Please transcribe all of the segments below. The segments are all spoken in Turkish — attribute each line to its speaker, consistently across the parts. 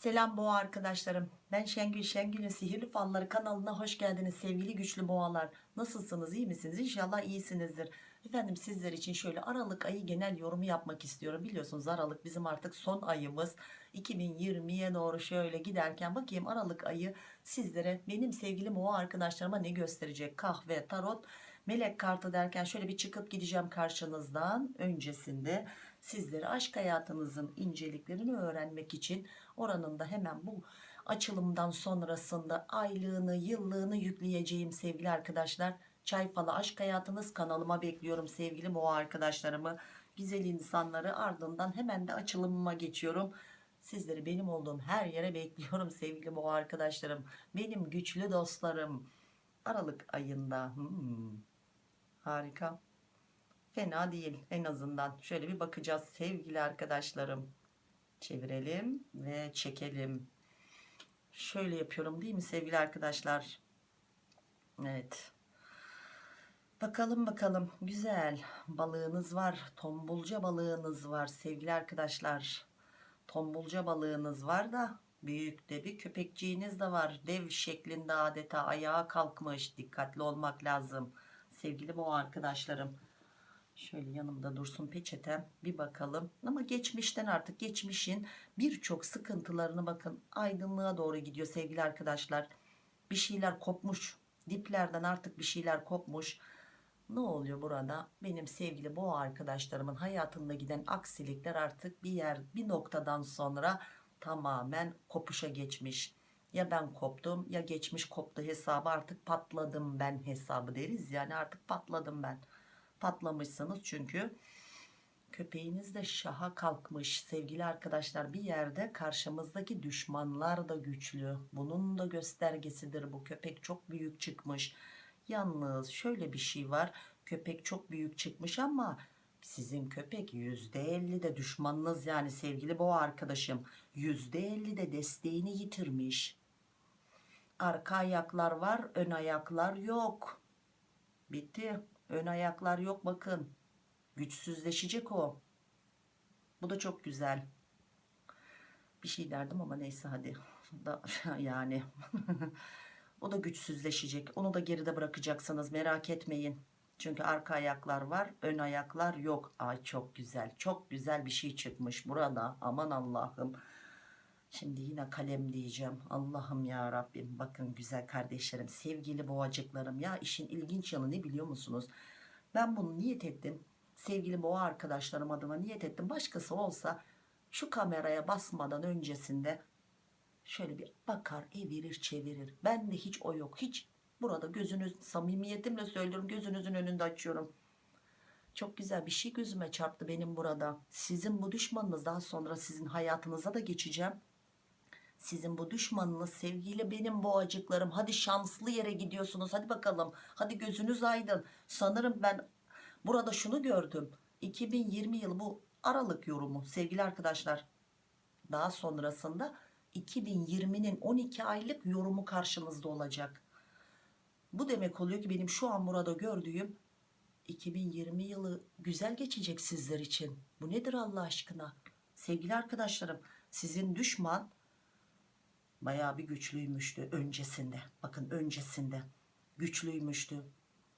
Speaker 1: Selam boğa arkadaşlarım. Ben Şengül Şengül'ün Sihirli Falları kanalına hoş geldiniz sevgili güçlü boğalar. Nasılsınız iyi misiniz? İnşallah iyisinizdir. Efendim sizler için şöyle Aralık ayı genel yorumu yapmak istiyorum. Biliyorsunuz Aralık bizim artık son ayımız. 2020'ye doğru şöyle giderken bakayım Aralık ayı sizlere benim sevgili boğa arkadaşlarıma ne gösterecek? Kahve, tarot, melek kartı derken şöyle bir çıkıp gideceğim karşınızdan. Öncesinde sizlere aşk hayatınızın inceliklerini öğrenmek için oranın da hemen bu açılımdan sonrasında aylığını yıllığını yükleyeceğim sevgili arkadaşlar. Çay falı aşk hayatınız kanalıma bekliyorum sevgili boğa arkadaşlarımı. Güzel insanları ardından hemen de açılımıma geçiyorum. Sizleri benim olduğum her yere bekliyorum sevgili boğa arkadaşlarım. Benim güçlü dostlarım. Aralık ayında hmm, harika fena değil en azından. Şöyle bir bakacağız. Sevgili arkadaşlarım çevirelim ve çekelim. Şöyle yapıyorum değil mi sevgili arkadaşlar? Evet. Bakalım bakalım. Güzel. Balığınız var. Tombulca balığınız var sevgili arkadaşlar. Tombulca balığınız var da büyük de bir köpekçiğiniz de var. Dev şeklinde adeta ayağa kalkmış. Dikkatli olmak lazım sevgili bu arkadaşlarım Şöyle yanımda dursun peçetem bir bakalım. Ama geçmişten artık geçmişin birçok sıkıntılarını bakın aydınlığa doğru gidiyor sevgili arkadaşlar. Bir şeyler kopmuş. Diplerden artık bir şeyler kopmuş. Ne oluyor burada? Benim sevgili boğa arkadaşlarımın hayatında giden aksilikler artık bir yer bir noktadan sonra tamamen kopuşa geçmiş. Ya ben koptum ya geçmiş koptu hesabı artık patladım ben hesabı deriz yani artık patladım ben patlamışsınız. Çünkü köpeğiniz de şaha kalkmış. Sevgili arkadaşlar bir yerde karşımızdaki düşmanlar da güçlü. Bunun da göstergesidir. Bu köpek çok büyük çıkmış. Yalnız şöyle bir şey var. Köpek çok büyük çıkmış ama sizin köpek %50 de düşmanınız yani sevgili boğa arkadaşım. %50 de desteğini yitirmiş. Arka ayaklar var ön ayaklar yok. Bitti Ön ayaklar yok bakın. Güçsüzleşecek o. Bu da çok güzel. Bir şey derdim ama neyse hadi. Da, yani. o da güçsüzleşecek. Onu da geride bırakacaksınız merak etmeyin. Çünkü arka ayaklar var ön ayaklar yok. Ay çok güzel çok güzel bir şey çıkmış burada. Aman Allah'ım. Şimdi yine kalem diyeceğim. Allah'ım ya Rabbim. Bakın güzel kardeşlerim, sevgili boğacıklarım. Ya işin ilginç yanı ne biliyor musunuz? Ben bunu niyet ettim. Sevgili boğa arkadaşlarım adına niyet ettim. Başkası olsa şu kameraya basmadan öncesinde şöyle bir bakar, evirir, çevirir. Ben de hiç o yok. Hiç burada gözünüz samimiyetimle söylüyorum. Gözünüzün önünde açıyorum. Çok güzel bir şey gözüme çarptı benim burada. Sizin bu düşmanınız daha sonra sizin hayatınıza da geçeceğim sizin bu düşmanınız sevgiyle benim boğacıklarım hadi şanslı yere gidiyorsunuz. Hadi bakalım. Hadi gözünüz aydın. Sanırım ben burada şunu gördüm. 2020 yılı bu Aralık yorumu sevgili arkadaşlar. Daha sonrasında 2020'nin 12 aylık yorumu karşınızda olacak. Bu demek oluyor ki benim şu an burada gördüğüm 2020 yılı güzel geçecek sizler için. Bu nedir Allah aşkına? Sevgili arkadaşlarım sizin düşman bayağı bir güçlüymüştü öncesinde. Bakın öncesinde. Güçlüymüştü.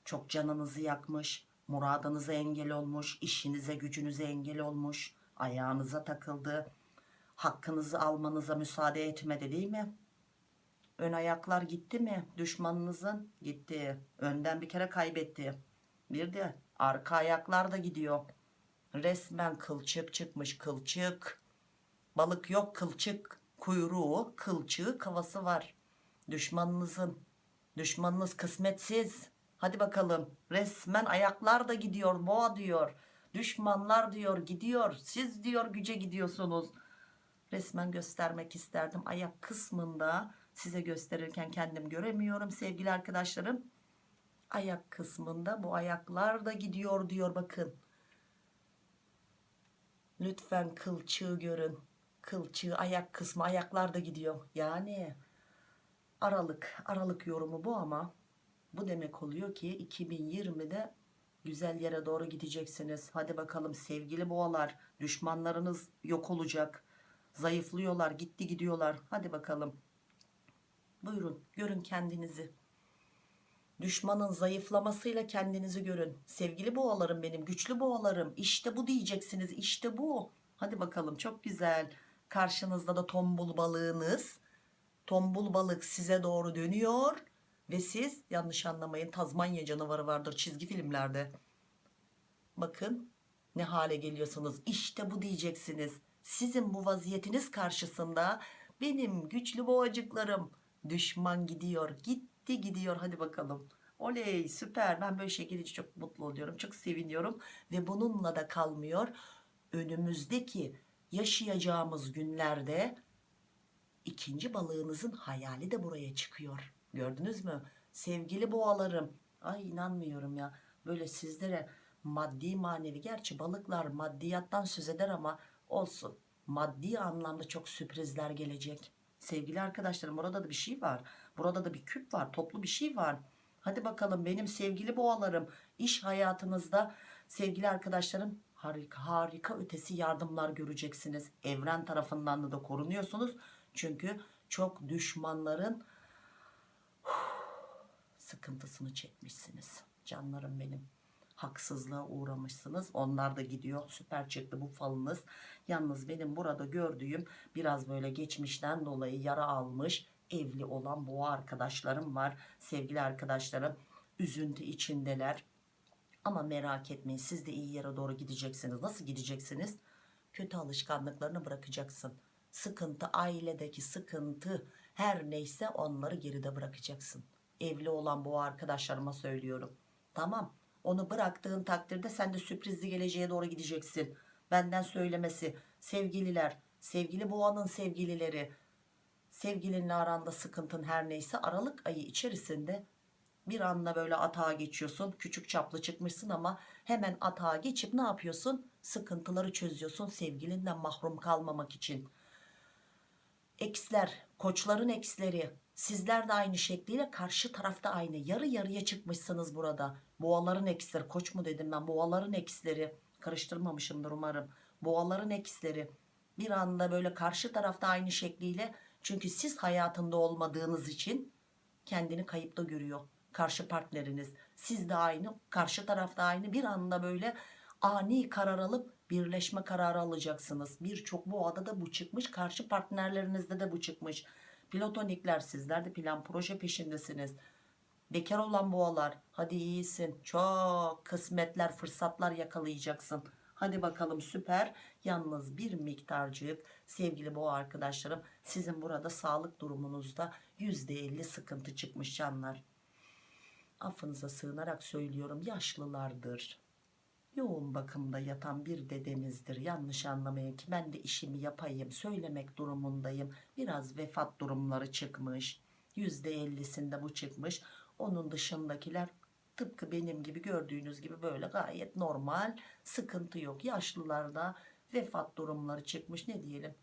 Speaker 1: Çok canınızı yakmış muradınıza engel olmuş işinize gücünüze engel olmuş ayağınıza takıldı. Hakkınızı almanıza müsaade etmedi değil mi? Ön ayaklar gitti mi düşmanınızın? Gitti. Önden bir kere kaybetti. Bir de arka ayaklar da gidiyor. Resmen kılçık çıkmış kılçık. Balık yok kılçık kuyruğu, kılçığı, kafası var. Düşmanınızın, düşmanınız kısmetsiz. Hadi bakalım resmen ayaklar da gidiyor boğa diyor. Düşmanlar diyor gidiyor. Siz diyor güce gidiyorsunuz. Resmen göstermek isterdim. Ayak kısmında size gösterirken kendim göremiyorum sevgili arkadaşlarım. Ayak kısmında bu ayaklar da gidiyor diyor bakın. Lütfen kılçığı görün kılçığı ayak kısmı ayaklar da gidiyor. Yani aralık aralık yorumu bu ama bu demek oluyor ki 2020'de güzel yere doğru gideceksiniz. Hadi bakalım sevgili boğalar düşmanlarınız yok olacak. Zayıflıyorlar gitti gidiyorlar. Hadi bakalım. Buyurun görün kendinizi. Düşmanın zayıflamasıyla kendinizi görün. Sevgili boğalarım benim güçlü boğalarım işte bu diyeceksiniz işte bu. Hadi bakalım çok güzel karşınızda da tombul balığınız. Tombul balık size doğru dönüyor ve siz yanlış anlamayın Tazmanya canavarı vardır çizgi filmlerde. Bakın ne hale geliyorsunuz. İşte bu diyeceksiniz. Sizin bu vaziyetiniz karşısında benim güçlü boğacıklarım düşman gidiyor. Gitti gidiyor. Hadi bakalım. Oley süper. Ben böyle gelince çok mutlu oluyorum çok seviniyorum ve bununla da kalmıyor. Önümüzdeki yaşayacağımız günlerde ikinci balığınızın hayali de buraya çıkıyor. Gördünüz mü? Sevgili boğalarım. Ay inanmıyorum ya. Böyle sizlere maddi manevi gerçi balıklar maddiyattan söz eder ama olsun. Maddi anlamda çok sürprizler gelecek. Sevgili arkadaşlarım burada da bir şey var. Burada da bir küp var toplu bir şey var. Hadi bakalım benim sevgili boğalarım iş hayatınızda sevgili arkadaşlarım harika harika ötesi yardımlar göreceksiniz. Evren tarafından da, da korunuyorsunuz. Çünkü çok düşmanların sıkıntısını çekmişsiniz. Canlarım benim haksızlığa uğramışsınız. Onlar da gidiyor süper çıktı bu falınız. Yalnız benim burada gördüğüm biraz böyle geçmişten dolayı yara almış evli olan boğa arkadaşlarım var. Sevgili arkadaşlarım üzüntü içindeler ama merak etmeyin siz de iyi yere doğru gideceksiniz. Nasıl gideceksiniz? Kötü alışkanlıklarını bırakacaksın. Sıkıntı ailedeki sıkıntı her neyse onları geride bırakacaksın. Evli olan boğa arkadaşlarıma söylüyorum. Tamam onu bıraktığın takdirde sen de sürprizli geleceğe doğru gideceksin. Benden söylemesi sevgililer sevgili boğanın sevgilileri sevgilinle aranda sıkıntın her neyse aralık ayı içerisinde bir anda böyle atağa geçiyorsun küçük çaplı çıkmışsın ama hemen atağa geçip ne yapıyorsun? Sıkıntıları çözüyorsun sevgilinden mahrum kalmamak için. Eksler koçların eksleri sizler de aynı şekliyle karşı tarafta aynı yarı yarıya çıkmışsınız burada. Boğaların eksleri koç mu dedim ben boğaların eksleri. Karıştırmamışımdır umarım. Boğaların eksleri bir anda böyle karşı tarafta aynı şekliyle çünkü siz hayatında olmadığınız için kendini kayıpta görüyor karşı partneriniz. Siz de aynı karşı tarafta aynı. Bir anda böyle ani karar alıp birleşme kararı alacaksınız. Birçok boğada da bu çıkmış karşı partnerlerinizde de bu çıkmış. Platonikler sizler de plan proje peşindesiniz. Bekar olan boğalar hadi iyisin. Çok kısmetler fırsatlar yakalayacaksın. Hadi bakalım süper. Yalnız bir miktarcık sevgili boğa arkadaşlarım sizin burada sağlık durumunuzda %50 sıkıntı çıkmış canlar affınıza sığınarak söylüyorum yaşlılardır. Yoğun bakımda yatan bir dedemizdir. Yanlış anlamayın ki ben de işimi yapayım söylemek durumundayım. Biraz vefat durumları çıkmış. %50'sinde bu çıkmış. Onun dışındakiler tıpkı benim gibi gördüğünüz gibi böyle gayet normal sıkıntı yok. Yaşlılarda vefat durumları çıkmış. Ne diyelim?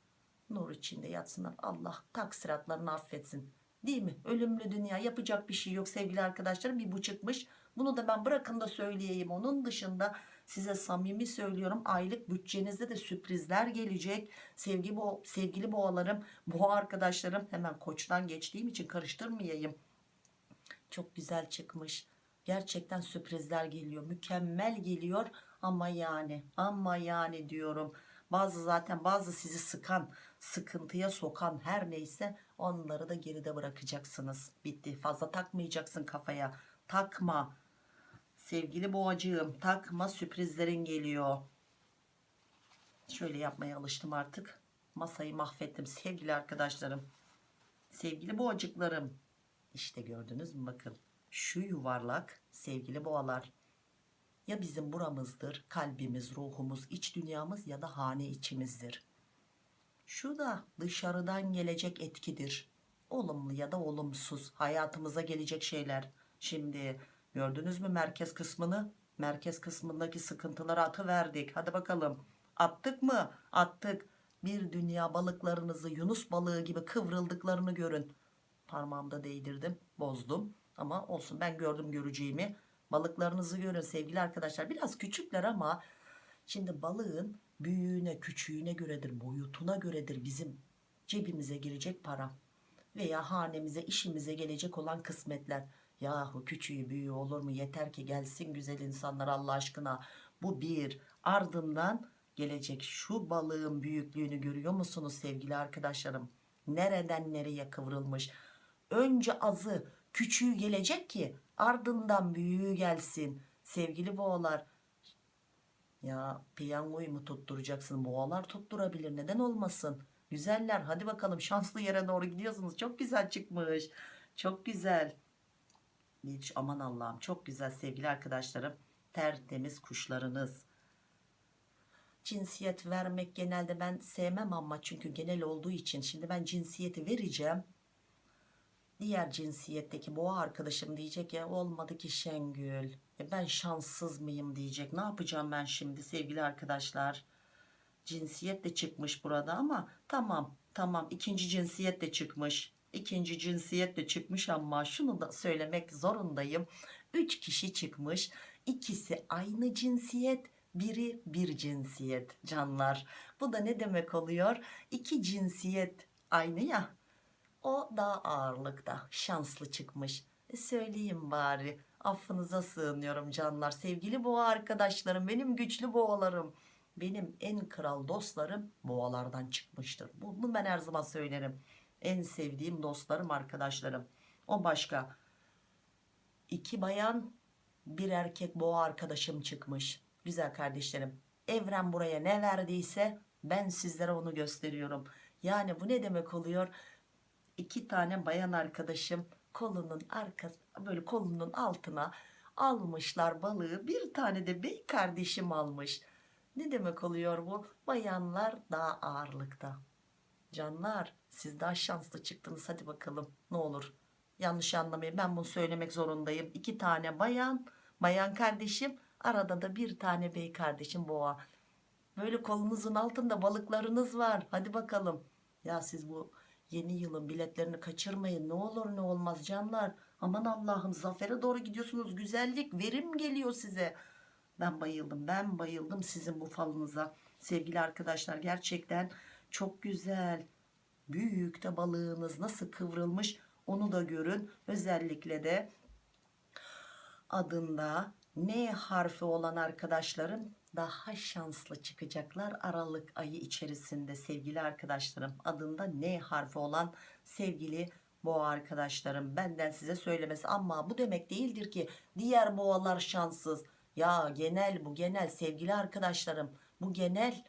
Speaker 1: Nur içinde yatsınlar. Allah taksiratlarını affetsin değil mi? Ölümlü dünya yapacak bir şey yok sevgili arkadaşlarım. Bir bu çıkmış. Bunu da ben bırakın da söyleyeyim. Onun dışında size samimi söylüyorum. Aylık bütçenizde de sürprizler gelecek. Sevgi bo sevgili boğalarım boğa arkadaşlarım hemen koçtan geçtiğim için karıştırmayayım. Çok güzel çıkmış. Gerçekten sürprizler geliyor. Mükemmel geliyor. Ama yani ama yani diyorum bazı zaten bazı sizi sıkan sıkıntıya sokan her neyse onları da geride bırakacaksınız. Bitti. Fazla takmayacaksın kafaya. Takma. Sevgili boğacığım takma. Sürprizlerin geliyor. Şöyle yapmaya alıştım artık. Masayı mahvettim. Sevgili arkadaşlarım sevgili boğacıklarım. İşte gördünüz mü bakın. Şu yuvarlak sevgili boğalar ya bizim buramızdır kalbimiz ruhumuz iç dünyamız ya da hane içimizdir. Şu da dışarıdan gelecek etkidir. Olumlu ya da olumsuz hayatımıza gelecek şeyler. Şimdi gördünüz mü merkez kısmını? Merkez kısmındaki sıkıntıları atıverdik. Hadi bakalım. Attık mı? Attık. Bir dünya balıklarınızı yunus balığı gibi kıvrıldıklarını görün. Parmağımda değdirdim bozdum. Ama olsun ben gördüm göreceğimi balıklarınızı görün sevgili arkadaşlar. Biraz küçükler ama şimdi balığın büyüğüne küçüğüne göredir boyutuna göredir bizim cebimize girecek para veya hanemize işimize gelecek olan kısmetler. Yahu küçüğü büyüğü olur mu? Yeter ki gelsin güzel insanlar Allah aşkına. Bu bir. Ardından gelecek şu balığın büyüklüğünü görüyor musunuz sevgili arkadaşlarım? Nereden nereye kıvrılmış? Önce azı küçüğü gelecek ki ardından büyüğü gelsin. Sevgili boğalar. Ya piyangoyu mu tutturacaksın? Boğalar tutturabilir. Neden olmasın? Güzeller. Hadi bakalım şanslı yere doğru gidiyorsunuz. Çok güzel çıkmış. Çok güzel. Hiç aman Allah'ım. Çok güzel sevgili arkadaşlarım. Tertemiz kuşlarınız. Cinsiyet vermek genelde ben sevmem ama çünkü genel olduğu için şimdi ben cinsiyeti vereceğim diğer cinsiyetteki boğa arkadaşım diyecek ya olmadı ki Şengül. E ben şanssız mıyım? diyecek. Ne yapacağım ben şimdi sevgili arkadaşlar? Cinsiyet de çıkmış burada ama tamam tamam. İkinci cinsiyet de çıkmış. İkinci cinsiyet de çıkmış ama şunu da söylemek zorundayım. Üç kişi çıkmış. İkisi aynı cinsiyet biri bir cinsiyet canlar. Bu da ne demek oluyor? İki cinsiyet aynı ya o daha ağırlıkta şanslı çıkmış. E söyleyeyim bari affınıza sığınıyorum canlar. Sevgili boğa arkadaşlarım benim güçlü boğalarım. Benim en kral dostlarım boğalardan çıkmıştır. Bunu ben her zaman söylerim. En sevdiğim dostlarım arkadaşlarım. O başka. İki bayan bir erkek boğa arkadaşım çıkmış. Güzel kardeşlerim evren buraya ne verdiyse ben sizlere onu gösteriyorum. Yani bu ne demek oluyor iki tane bayan arkadaşım kolunun arkası böyle kolunun altına almışlar balığı. Bir tane de bey kardeşim almış. Ne demek oluyor bu? Bayanlar daha ağırlıkta. Canlar siz daha şanslı çıktınız. Hadi bakalım ne olur. Yanlış anlamayın ben bunu söylemek zorundayım. İki tane bayan bayan kardeşim arada da bir tane bey kardeşim boğa. Böyle kolunuzun altında balıklarınız var. Hadi bakalım. Ya siz bu yeni yılın biletlerini kaçırmayın ne olur ne olmaz canlar. Aman Allah'ım zafere doğru gidiyorsunuz güzellik verim geliyor size. Ben bayıldım ben bayıldım sizin bu falınıza. Sevgili arkadaşlar gerçekten çok güzel. Büyük de balığınız nasıl kıvrılmış onu da görün. Özellikle de adında N harfi olan arkadaşlarım daha şanslı çıkacaklar Aralık ayı içerisinde sevgili arkadaşlarım. Adında N harfi olan sevgili boğa arkadaşlarım. Benden size söylemesi ama bu demek değildir ki diğer boğalar şanssız. Ya genel bu genel sevgili arkadaşlarım. Bu genel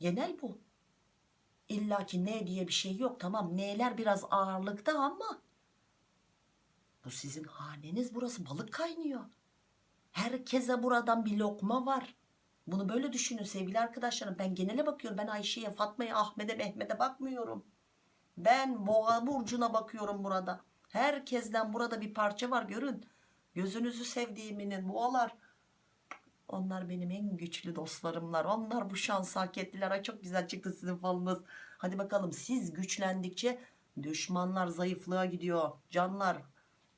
Speaker 1: genel bu. İlla ki ne diye bir şey yok. Tamam neler biraz ağırlıkta ama bu sizin haneniz. Burası balık kaynıyor herkese buradan bir lokma var. Bunu böyle düşünün sevgili arkadaşlarım. Ben genele bakıyorum. Ben Ayşe'ye Fatma'ya Ahmet'e Mehmet'e bakmıyorum. Ben boğa burcuna bakıyorum burada. Herkesten burada bir parça var görün. Gözünüzü sevdiğiminin boğalar. Onlar benim en güçlü dostlarımlar. Onlar bu şansı hak ettiler. Ay çok güzel çıktı sizin falınız. Hadi bakalım siz güçlendikçe düşmanlar zayıflığa gidiyor. Canlar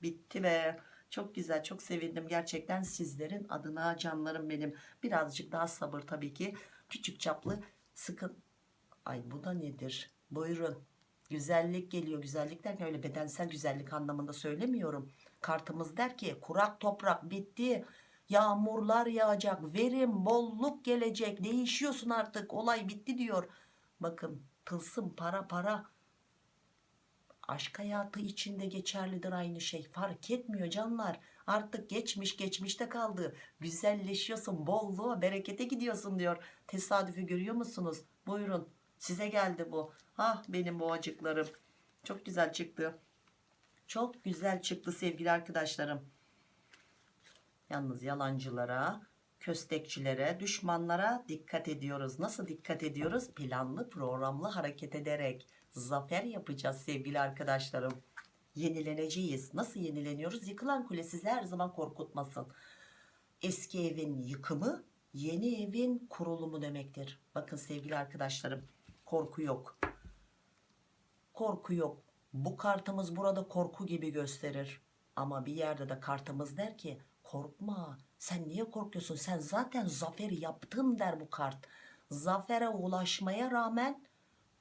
Speaker 1: bitti be çok güzel çok sevindim. Gerçekten sizlerin adına canlarım benim. Birazcık daha sabır tabii ki. Küçük çaplı sıkın ay bu da nedir? Buyurun. Güzellik geliyor. Güzellik derken öyle bedensel güzellik anlamında söylemiyorum. Kartımız der ki kurak toprak bitti yağmurlar yağacak verim bolluk gelecek. Değişiyorsun artık? Olay bitti. diyor. Bakın tılsım para para aşk hayatı içinde geçerlidir aynı şey. Fark etmiyor canlar. Artık geçmiş geçmişte kaldı. Güzelleşiyorsun bolluğa berekete gidiyorsun diyor. Tesadüfü görüyor musunuz? Buyurun. Size geldi bu. Ah benim boğacıklarım çok güzel çıktı. Çok güzel çıktı sevgili arkadaşlarım. Yalnız yalancılara köstekçilere düşmanlara dikkat ediyoruz. Nasıl dikkat ediyoruz? Planlı programlı hareket ederek zafer yapacağız sevgili arkadaşlarım. Yenileneceğiz nasıl yenileniyoruz? Yıkılan kule sizi her zaman korkutmasın. Eski evin yıkımı yeni evin kurulumu demektir. Bakın sevgili arkadaşlarım korku yok. Korku yok. Bu kartımız burada korku gibi gösterir. Ama bir yerde de kartımız der ki korkma sen niye korkuyorsun? Sen zaten zaferi yaptın der bu kart. Zafere ulaşmaya rağmen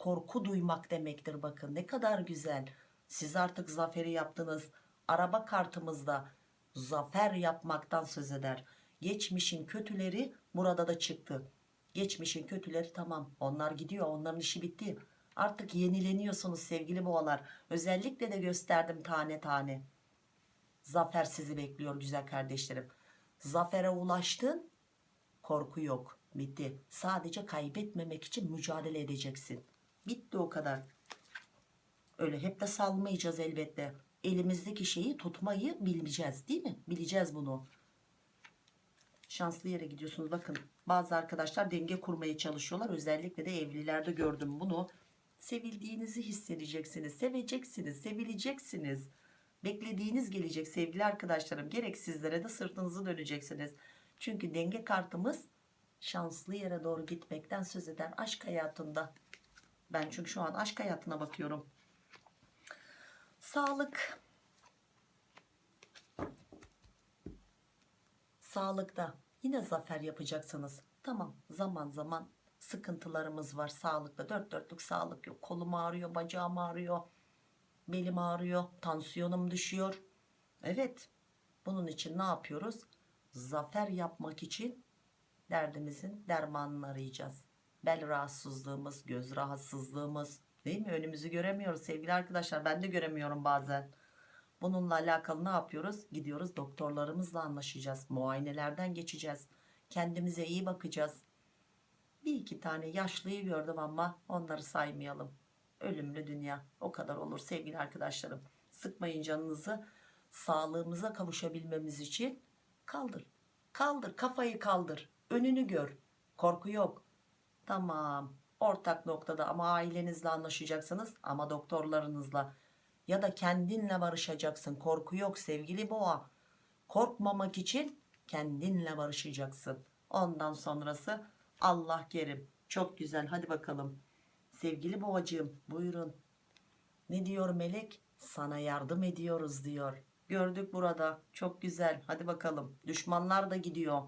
Speaker 1: korku duymak demektir. Bakın ne kadar güzel. Siz artık zaferi yaptınız. Araba kartımızda zafer yapmaktan söz eder. Geçmişin kötüleri burada da çıktı. Geçmişin kötüleri tamam. Onlar gidiyor onların işi bitti. Artık yenileniyorsunuz sevgili boğalar. Özellikle de gösterdim tane tane. Zafer sizi bekliyor güzel kardeşlerim. Zafere ulaştın korku yok. Bitti. Sadece kaybetmemek için mücadele edeceksin bitti o kadar. Öyle hep de salmayacağız elbette. Elimizdeki şeyi tutmayı bileceğiz değil mi? Bileceğiz bunu. Şanslı yere gidiyorsunuz. Bakın bazı arkadaşlar denge kurmaya çalışıyorlar. Özellikle de evlilerde gördüm bunu. Sevildiğinizi hissedeceksiniz. Seveceksiniz sevileceksiniz. Beklediğiniz gelecek sevgili arkadaşlarım. Gerek sizlere de sırtınızı döneceksiniz. Çünkü denge kartımız şanslı yere doğru gitmekten söz eder aşk hayatında ben çünkü şu an aşk hayatına bakıyorum. Sağlık. Sağlıkta yine zafer yapacaksınız tamam zaman zaman sıkıntılarımız var sağlıkta. Dört dörtlük sağlık yok. Kolum ağrıyor bacağım ağrıyor belim ağrıyor tansiyonum düşüyor. Evet bunun için ne yapıyoruz? Zafer yapmak için derdimizin dermanını arayacağız bel rahatsızlığımız göz rahatsızlığımız. Değil mi? Önümüzü göremiyoruz sevgili arkadaşlar. Ben de göremiyorum bazen. Bununla alakalı ne yapıyoruz? Gidiyoruz doktorlarımızla anlaşacağız. Muayenelerden geçeceğiz. Kendimize iyi bakacağız. Bir iki tane yaşlıyı gördüm ama onları saymayalım. Ölümlü dünya. O kadar olur sevgili arkadaşlarım. Sıkmayın canınızı. Sağlığımıza kavuşabilmemiz için kaldır. Kaldır kafayı kaldır. Önünü gör. Korku yok tamam. Ortak noktada ama ailenizle anlaşacaksınız ama doktorlarınızla. Ya da kendinle barışacaksın. Korku yok sevgili boğa. Korkmamak için kendinle barışacaksın. Ondan sonrası Allah kerim. Çok güzel. Hadi bakalım. Sevgili boğacığım buyurun. Ne diyor melek? Sana yardım ediyoruz diyor. Gördük burada. Çok güzel. Hadi bakalım. Düşmanlar da gidiyor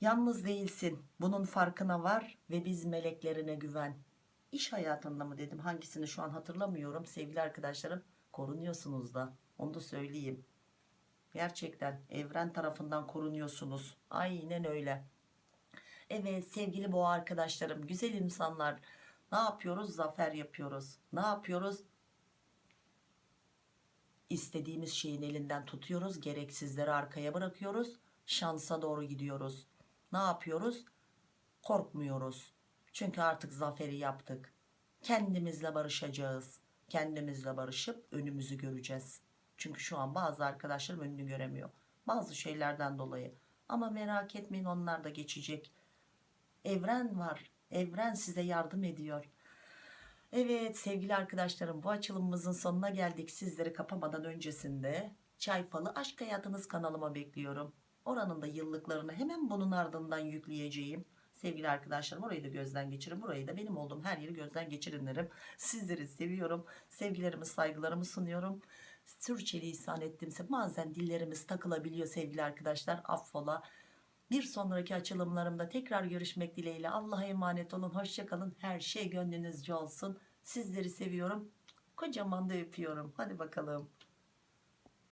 Speaker 1: yalnız değilsin. Bunun farkına var ve biz meleklerine güven. İş hayatında mı dedim hangisini şu an hatırlamıyorum. Sevgili arkadaşlarım korunuyorsunuz da. Onu da söyleyeyim. Gerçekten evren tarafından korunuyorsunuz. Aynen öyle. Evet sevgili boğa arkadaşlarım güzel insanlar. Ne yapıyoruz? Zafer yapıyoruz. Ne yapıyoruz? İstediğimiz şeyin elinden tutuyoruz gereksizleri arkaya bırakıyoruz şansa doğru gidiyoruz ne yapıyoruz? Korkmuyoruz. Çünkü artık zaferi yaptık. Kendimizle barışacağız. Kendimizle barışıp önümüzü göreceğiz. Çünkü şu an bazı arkadaşlarım önünü göremiyor. Bazı şeylerden dolayı. Ama merak etmeyin onlar da geçecek. Evren var. Evren size yardım ediyor. Evet sevgili arkadaşlarım bu açılımımızın sonuna geldik. Sizleri kapamadan öncesinde Çay Falı Aşk Hayatınız kanalıma bekliyorum. Oranın da yıllıklarını hemen bunun ardından yükleyeceğim. Sevgili arkadaşlarım orayı da gözden geçirin. Burayı da benim olduğum her yeri gözden geçirin derim. Sizleri seviyorum. Sevgilerimi saygılarımı sunuyorum. Türkçe lisan ettimse bazen dillerimiz takılabiliyor sevgili arkadaşlar. Affola. Bir sonraki açılımlarımda tekrar görüşmek dileğiyle. Allah'a emanet olun. Hoşçakalın. Her şey gönlünüzce olsun. Sizleri seviyorum. Kocaman da öpüyorum. Hadi bakalım.